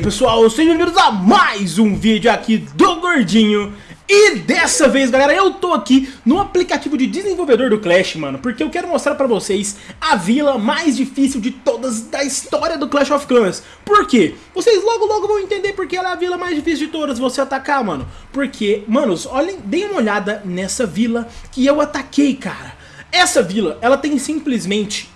aí pessoal, sejam bem-vindos a mais um vídeo aqui do Gordinho. E dessa vez galera, eu tô aqui no aplicativo de desenvolvedor do Clash, mano Porque eu quero mostrar pra vocês a vila mais difícil de todas da história do Clash of Clans. Por quê? Vocês logo logo vão entender porque ela é a vila mais difícil de todas você atacar, mano. Porque, manos, olhem, deem uma olhada nessa vila que eu ataquei, cara. Essa vila, ela tem simplesmente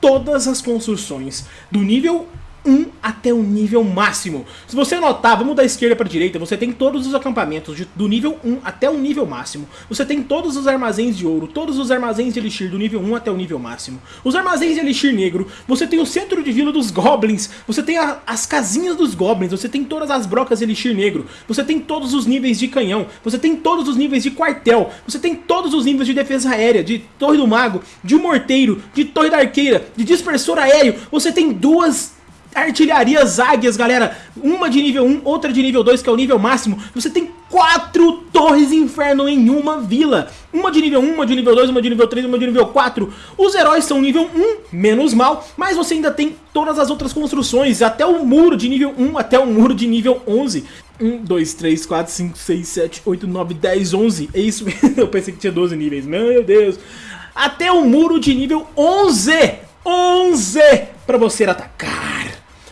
todas as construções do nível 1 até o nível máximo. Se você notar, vamos da esquerda para a direita, você tem todos os acampamentos de, do nível 1 até o nível máximo. Você tem todos os armazéns de ouro, todos os armazéns de elixir do nível 1 até o nível máximo. Os armazéns de elixir negro, você tem o centro de vila dos goblins, você tem a, as casinhas dos goblins, você tem todas as brocas de elixir negro, você tem todos os níveis de canhão, você tem todos os níveis de quartel, você tem todos os níveis de defesa aérea, de torre do mago, de morteiro, de torre da arqueira, de dispersor aéreo, você tem duas artilharias águias, galera. Uma de nível 1, outra de nível 2, que é o nível máximo. Você tem quatro torres inferno em uma vila. Uma de nível 1, uma de nível 2, uma de nível 3, uma de nível 4. Os heróis são nível 1, menos mal, mas você ainda tem todas as outras construções, até o muro de nível 1 até o muro de nível 11. 1, 2, 3, 4, 5, 6, 7, 8, 9, 10, 11. É isso mesmo, eu pensei que tinha 12 níveis. Meu Deus. Até o muro de nível 11. 11 para você atacar.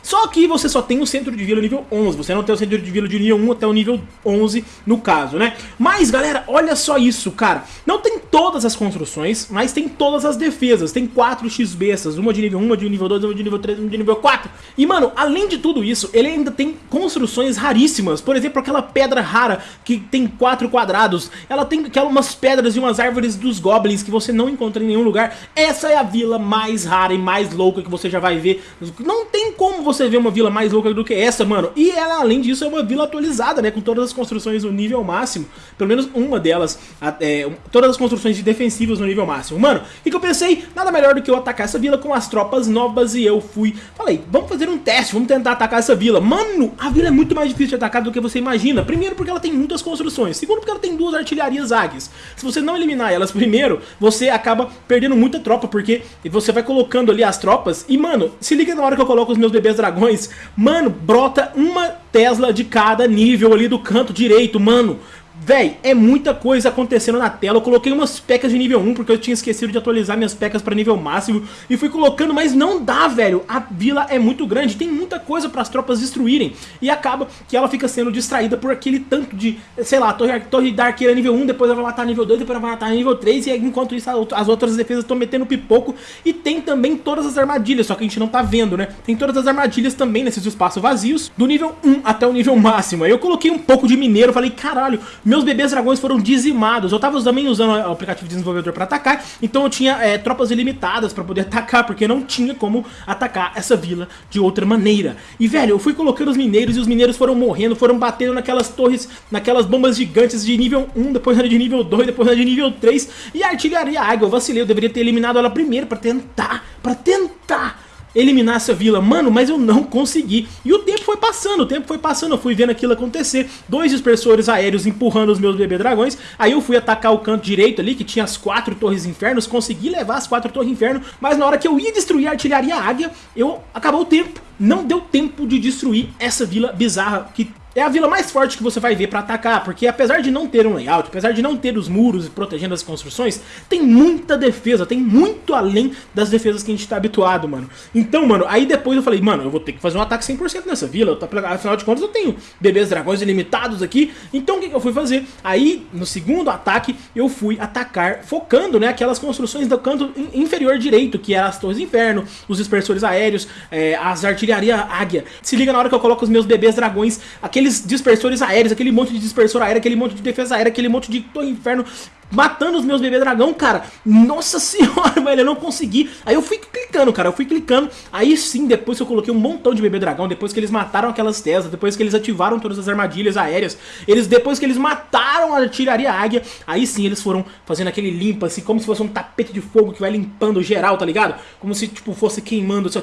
Só que você só tem o centro de vila nível 11, você não tem o centro de vila de nível 1 até o nível 11 no caso, né? Mas galera, olha só isso, cara, não tem todas as construções, mas tem todas as defesas, tem 4 XBs, uma de nível 1, uma de nível 2, uma de nível 3, uma de nível 4. E mano, além de tudo isso, ele ainda tem construções raríssimas, por exemplo, aquela pedra rara que tem 4 quadrados, ela tem aquelas pedras e umas árvores dos goblins que você não encontra em nenhum lugar. Essa é a vila mais rara e mais louca que você já vai ver. Não tem como você você vê uma vila mais louca do que essa, mano. E ela, além disso, é uma vila atualizada, né? Com todas as construções no nível máximo. Pelo menos uma delas. É, todas as construções de defensivas no nível máximo. Mano, o que eu pensei? Nada melhor do que eu atacar essa vila com as tropas novas e eu fui... Falei, vamos fazer um teste, vamos tentar atacar essa vila. Mano, a vila é muito mais difícil de atacar do que você imagina. Primeiro porque ela tem muitas construções. Segundo porque ela tem duas artilharias águias. Se você não eliminar elas primeiro, você acaba perdendo muita tropa, porque você vai colocando ali as tropas. E, mano, se liga na hora que eu coloco os meus bebês dragões, mano, brota uma Tesla de cada nível ali do canto direito, mano. Véi, é muita coisa acontecendo na tela. Eu coloquei umas pecas de nível 1 porque eu tinha esquecido de atualizar minhas pecas para nível máximo. E fui colocando, mas não dá, velho. A vila é muito grande, tem muita coisa para as tropas destruírem. E acaba que ela fica sendo distraída por aquele tanto de, sei lá, torre, torre da arqueira nível 1, depois ela vai matar nível 2, depois ela vai matar nível 3. E enquanto isso as outras defesas estão metendo pipoco. E tem também todas as armadilhas, só que a gente não tá vendo, né? Tem todas as armadilhas também nesses espaços vazios, do nível 1 até o nível máximo. Aí eu coloquei um pouco de mineiro, falei, caralho, meus bebês dragões foram dizimados. Eu tava também usando o aplicativo de desenvolvedor para atacar, então eu tinha é, tropas ilimitadas para poder atacar, porque não tinha como atacar essa vila de outra maneira. E velho, eu fui colocando os mineiros e os mineiros foram morrendo, foram batendo naquelas torres, naquelas bombas gigantes de nível 1, depois de nível 2, depois de nível 3. E a artilharia água, eu vacilei, eu deveria ter eliminado ela primeiro para tentar, para tentar eliminar essa vila. Mano, mas eu não consegui. E o tempo foi passando, o tempo foi passando, eu fui vendo aquilo acontecer. Dois dispersores aéreos empurrando os meus bebê dragões. Aí eu fui atacar o canto direito ali, que tinha as quatro torres infernos. Consegui levar as quatro torres inferno. Mas na hora que eu ia destruir a artilharia águia, eu acabou o tempo. Não deu tempo de destruir essa vila bizarra que é a vila mais forte que você vai ver pra atacar, porque apesar de não ter um layout, apesar de não ter os muros protegendo as construções, tem muita defesa, tem muito além das defesas que a gente tá habituado, mano. Então, mano, aí depois eu falei, mano, eu vou ter que fazer um ataque 100% nessa vila, afinal de contas eu tenho bebês dragões ilimitados aqui, então o que, que eu fui fazer? Aí, no segundo ataque, eu fui atacar, focando, né, aquelas construções do canto inferior direito, que eram as torres inferno, os dispersores aéreos, é, as artilharia águia. Se liga na hora que eu coloco os meus bebês dragões, aquele aqueles dispersores aéreos, aquele monte de dispersor aéreo, aquele monte de defesa aérea, aquele monte de torre inferno matando os meus bebê dragão, cara. Nossa senhora, velho, eu não consegui. Aí eu fui clicando, cara, eu fui clicando. Aí sim, depois que eu coloquei um montão de bebê dragão, depois que eles mataram aquelas Teslas, depois que eles ativaram todas as armadilhas aéreas, eles depois que eles mataram a artilharia águia, aí sim eles foram fazendo aquele limpa, assim, como se fosse um tapete de fogo que vai limpando geral, tá ligado? Como se, tipo, fosse queimando, assim, ó,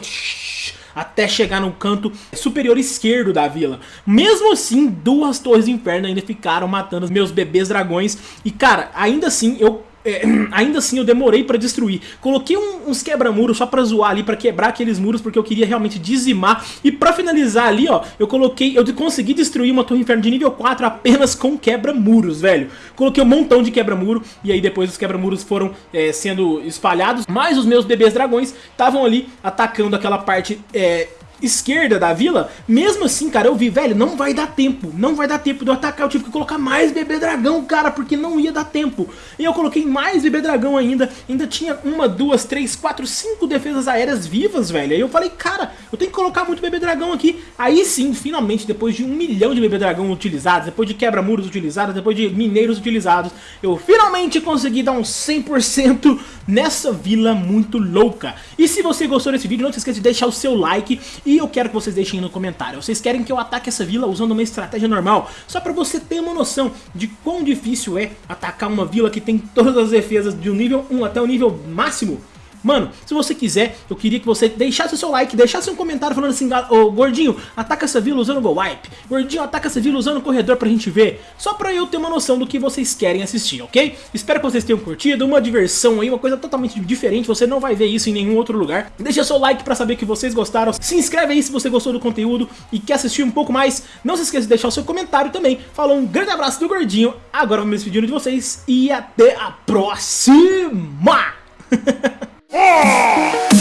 até chegar no canto superior esquerdo da vila. Mesmo assim, duas torres do inferno ainda ficaram matando os meus bebês dragões. E cara, ainda assim eu é, ainda assim eu demorei pra destruir. Coloquei um, uns quebra-muros só pra zoar ali, pra quebrar aqueles muros, porque eu queria realmente dizimar. E pra finalizar ali, ó, eu coloquei, eu consegui destruir uma torre inferno de nível 4 apenas com quebra-muros, velho. Coloquei um montão de quebra-muro, e aí depois os quebra-muros foram é, sendo espalhados. Mas os meus bebês dragões estavam ali atacando aquela parte é, esquerda da vila, mesmo assim, cara, eu vi, velho, não vai dar tempo, não vai dar tempo de eu atacar, eu tive que colocar mais bebê dragão, cara, porque não ia dar tempo. E eu coloquei mais bebê dragão ainda, ainda tinha uma, duas, três, quatro, cinco defesas aéreas vivas, velho. Aí eu falei, cara, eu tenho que colocar muito bebê dragão aqui. Aí sim, finalmente, depois de um milhão de bebê dragão utilizados, depois de quebra-muros utilizados, depois de mineiros utilizados, eu finalmente consegui dar um 100% nessa vila muito louca. E se você gostou desse vídeo, não se esqueça de deixar o seu like e eu quero que vocês deixem no comentário. Vocês querem que eu ataque essa vila usando uma estratégia normal? Só pra você ter uma noção de quão difícil é atacar uma vila que tem todas as defesas de um nível 1 até o nível máximo Mano, se você quiser, eu queria que você deixasse o seu like, deixasse um comentário falando assim, ô Gordinho, ataca essa vila usando o Go Wipe. Gordinho, ataca essa vila usando o corredor pra gente ver. Só pra eu ter uma noção do que vocês querem assistir, ok? Espero que vocês tenham curtido, uma diversão aí, uma coisa totalmente diferente, você não vai ver isso em nenhum outro lugar. Deixa seu like pra saber que vocês gostaram, se inscreve aí se você gostou do conteúdo e quer assistir um pouco mais. Não se esqueça de deixar o seu comentário também. Falou, um grande abraço do Gordinho, agora vou me despedindo de vocês e até a próxima! Oh!